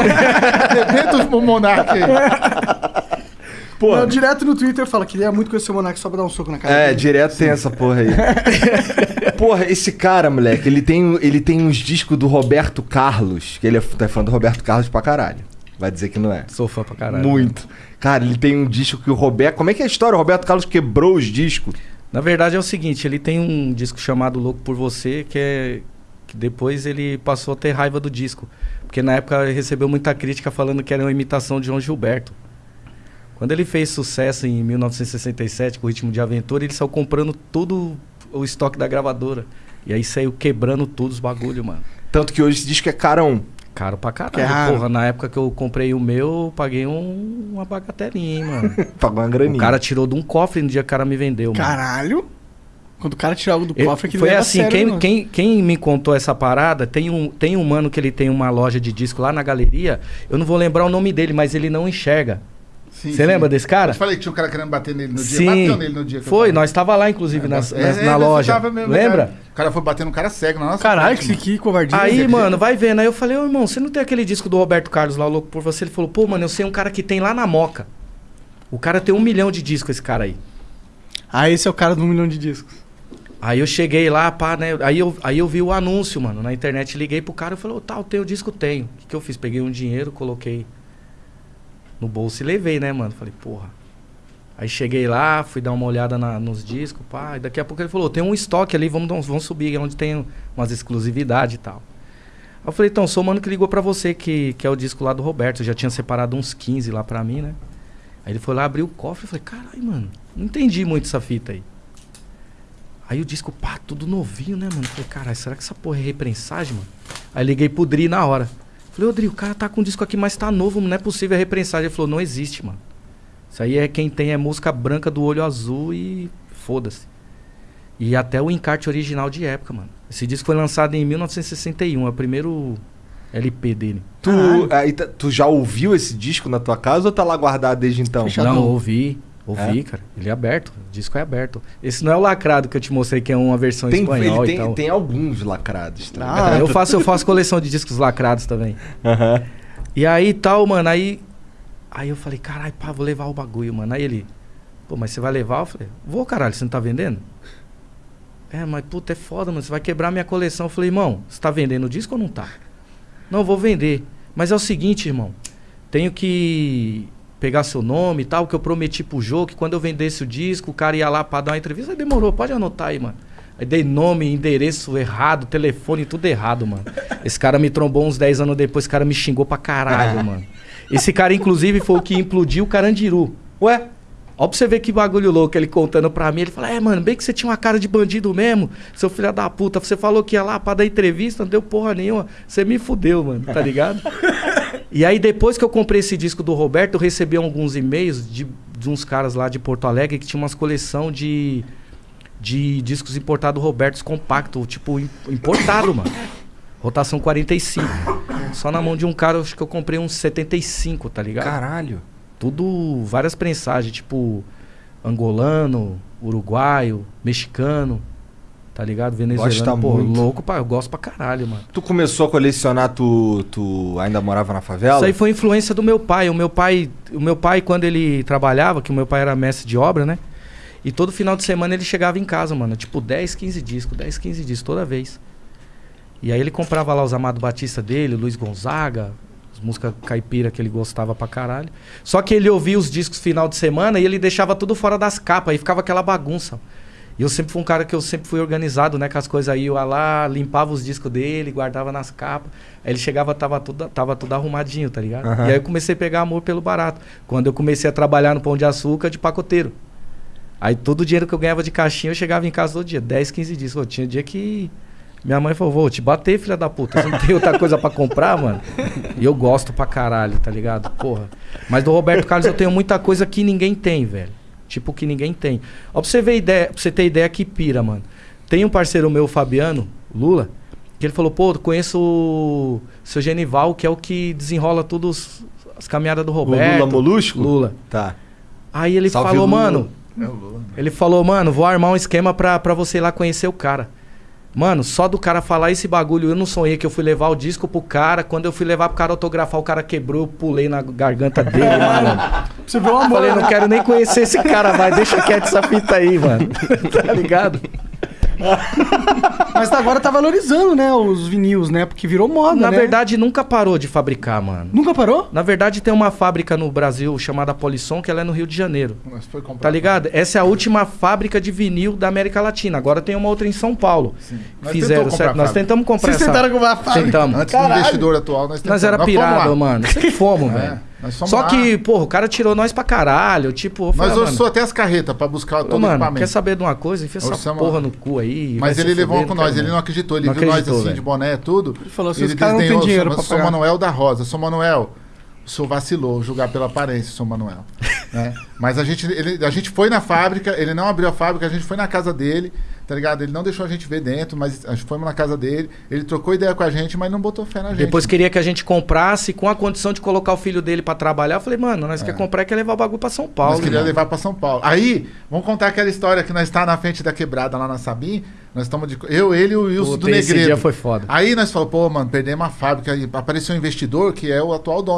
Arrebenta o Monark aí. Pô, Não, direto no Twitter fala que ele é muito conhecer o Monark só pra dar um soco na cara É, dele. direto tem essa porra aí. porra, esse cara, moleque, ele tem, ele tem uns discos do Roberto Carlos, que ele é tá fã do Roberto Carlos pra caralho. Vai dizer que não é. Sou fã pra caralho. Muito. Cara, ele tem um disco que o Roberto. Como é que é a história? O Roberto Carlos quebrou os discos. Na verdade é o seguinte, ele tem um disco chamado Louco por Você, que é que depois ele passou a ter raiva do disco, porque na época recebeu muita crítica falando que era uma imitação de João Gilberto. Quando ele fez sucesso em 1967 com o Ritmo de Aventura, ele saiu comprando todo o estoque da gravadora. E aí saiu quebrando todos os bagulho, mano. Tanto que hoje esse disco é carão. Caro pra caralho. Que é. Porra, na época que eu comprei o meu, eu paguei um- uma bagatelinha, hein, mano. Pagou uma o graninha. cara tirou de um cofre no dia que o cara me vendeu, mano. Quando o cara tira algo do cofre, é que foi assim, sério, quem, quem, quem me contou essa parada, tem um, tem um mano que ele tem uma loja de disco lá na galeria, eu não vou lembrar o nome dele, mas ele não enxerga. Você lembra desse cara? Eu te falei que tinha um cara querendo bater nele no dia. Sim. Bateu nele no dia Foi, nós tava lá inclusive É, nas- é, na você loja. tava mesmo, Lembra? cara. O cara foi bater no cara cego na nossa Caralho, frente, que, que covardia. Aí, mano, vai vendo. Aí eu falei, ô irmão, você não tem aquele disco do Roberto Carlos lá, o Louco por Você? Ele falou, pô, mano, eu sei um cara que tem lá na Moca. O cara tem um milhão de discos, esse cara aí. Ah, esse é o cara do um milhão de discos. Aí eu cheguei lá, pá, né? Aí eu, aí eu vi o anúncio, mano, na internet. Liguei pro cara e falei, tal, tem o disco, tenho. O que, que eu fiz? Peguei um dinheiro, coloquei no bolso e levei, né, mano? Falei, porra. Aí cheguei lá, fui dar uma olhada na- nos discos, pá. E daqui a pouco ele falou, tem um estoque ali, vamos, vamos subir, onde tem umas exclusividades e tal. Aí eu falei, então, sou o mano que ligou pra você, que, que é o disco lá do Roberto. Eu já tinha separado uns 15 lá pra mim, né? Aí ele foi lá, abriu o cofre e falei, caralho, mano, não entendi muito essa fita aí. Aí o disco, pá, tudo novinho, né, mano? Falei, caralho, será que essa porra é reprensagem, mano? Aí liguei pro Dri na hora. Falei, ô Dri, o cara tá com o disco aqui, mas tá novo, não é possível, é reprensagem. Ele falou, não existe, mano. Isso aí é quem tem é música branca do olho azul e foda-se. E até o encarte original de época, mano. Esse disco foi lançado em 1961, é o primeiro LP dele. Tu, aí tu já ouviu esse disco na tua casa ou tá lá guardado desde então? Fechadão. Não, ouvi. Ouvi, cara. Ele é aberto. O disco é aberto. Esse não é o lacrado que eu te mostrei, que é uma versão em Tem, espanhol ele e tem, tal. tem alguns lacrados. Tá Ah, eu, faço, eu faço coleção de discos lacrados também. Aham. E aí tal, mano, aí. Aí eu falei, caralho, pá, vou levar o bagulho, mano. Aí ele, pô, mas você vai levar? Eu falei, vou, caralho, você não tá vendendo? É, mas puta, é foda, mano, você vai quebrar minha coleção. Eu falei, irmão, você tá vendendo o disco ou não tá? Não, vou vender. Mas é o seguinte, irmão, tenho que pegar seu nome e tal, que eu prometi pro jogo que quando eu vendesse o disco, o cara ia lá pra dar uma entrevista. Aí demorou, pode anotar aí, mano. Aí dei nome, endereço errado, telefone, tudo errado, mano. Esse cara me trombou uns 10 anos depois, esse cara me xingou pra caralho, mano. Esse cara, inclusive, foi o que implodiu o Carandiru. Ué? Ó pra você ver que bagulho louco ele contando pra mim. Ele fala, é, mano, bem que você tinha uma cara de bandido mesmo, seu filho da puta. Você falou que ia lá pra dar entrevista, não deu porra nenhuma. Você me fudeu, mano, tá ligado? e aí, depois que eu comprei esse disco do Roberto, eu recebi alguns e-mails de, de uns caras lá de Porto Alegre que tinham umas coleção de, de discos importados Robertos compacto, tipo, im- importado, mano. Rotação 45. Só na mão de um cara, eu acho que eu comprei uns 75, tá ligado? Caralho. Tudo várias prensagens, tipo angolano, uruguaio, mexicano, tá ligado? Venezuelano, Gosta pô, muito. louco, pra, eu gosto pra caralho, mano. Tu começou a colecionar, tu, tu ainda morava na favela? Isso aí foi influência do meu pai. O meu pai, o meu pai quando ele trabalhava, que o meu pai era mestre de obra, né? E todo final de semana ele chegava em casa, mano, tipo 10, 15 discos, 10, 15 discos toda vez. E aí ele comprava lá os Amado Batista dele, Luiz Gonzaga, as músicas caipira que ele gostava pra caralho. Só que ele ouvia os discos final de semana e ele deixava tudo fora das capas, aí ficava aquela bagunça. E eu sempre fui um cara que eu sempre fui organizado, né, com as coisas aí, eu ia lá, limpava os discos dele, guardava nas capas. Aí ele chegava, tava tudo, tava tudo arrumadinho, tá ligado? Aham. E aí eu comecei a pegar amor pelo barato. Quando eu comecei a trabalhar no Pão de Açúcar de pacoteiro. Aí todo o dinheiro que eu ganhava de caixinha, eu chegava em casa todo dia, 10, 15 dias. Pô, tinha dia que minha mãe falou, vou te bater, filha da puta. Você não tem outra coisa pra comprar, mano? E eu gosto pra caralho, tá ligado? Porra. Mas do Roberto Carlos eu tenho muita coisa que ninguém tem, velho. Tipo, que ninguém tem. Ó, pra você ver ideia, pra você ter ideia que pira, mano. Tem um parceiro meu, o Fabiano, Lula, que ele falou, pô, conheço o seu Genival, que é o que desenrola todas as caminhadas do O Roberto. Lula Molusco? Lula. Tá. Aí ele Salve, falou, Lula. mano, É o Lula. ele falou, mano, vou armar um esquema pra, pra você ir lá conhecer o cara. Mano, só do cara falar esse bagulho, eu não sonhei que eu fui levar o disco pro cara. Quando eu fui levar pro cara autografar, o cara quebrou, eu pulei na garganta dele, mano. Você viu o amor. Falei, não quero nem conhecer esse cara, vai, deixa quieto essa fita aí, mano. tá ligado? Mas agora tá valorizando, né, os vinis, né? Porque virou moda, Na né? verdade, nunca parou de fabricar, mano. Nunca parou? Na verdade, tem uma fábrica no Brasil chamada Polisson, que ela é no Rio de Janeiro. Mas foi comprar. Tá ligado? Essa é a última fábrica de vinil da América Latina. Agora tem uma outra em São Paulo. Nós Fizeram, certo? Nós tentamos comprar Vocês essa. tentaram comprar a fábrica? Tentamos. Antes do investidor atual, nós tentamos. Nós era pirado, mano. Sempre fomos, É, velho. Nós Só lá. que, porra, o cara tirou nós pra caralho. Tipo, eu Nós falei, orçou mano, até as carretas pra buscar todo ô, o mano, equipamento. quer saber de uma coisa? Enfia essa Orçamos- porra no cu aí. Mas ele levou fuder, com nós, ele não. acreditou. Ele Não viu nós acreditou, assim, velho. de boné, tudo. Ele falou assim, ele os caras não têm desdenhou, dinheiro sou, pra sou pagar. Manuel da Rosa. Sou Manuel. O senhor vacilou, julgar pela aparência, sou Manuel. Né? Mas a gente, ele- a gente foi na fábrica, ele não abriu a fábrica, a gente foi na casa dele, tá ligado? Ele não deixou a gente ver dentro, mas a gente foi na casa dele, ele trocou ideia com a gente, mas não botou fé na gente. Depois queria que a gente comprasse com a condição de colocar o filho dele pra trabalhar. Eu falei, mano, nós quer comprar e quer levar o bagulho pra São Paulo. Nós queria irmão. levar pra São Paulo. Aí, vamos contar aquela história que nós está na frente da quebrada lá na Sabim. Nós estamos de. Eu, ele e o Wilson Puta, do esse Negredo. dia foi foda. Aí nós falamos, pô, mano, perdemos a fábrica. Aí apareceu um investidor que é o atual dono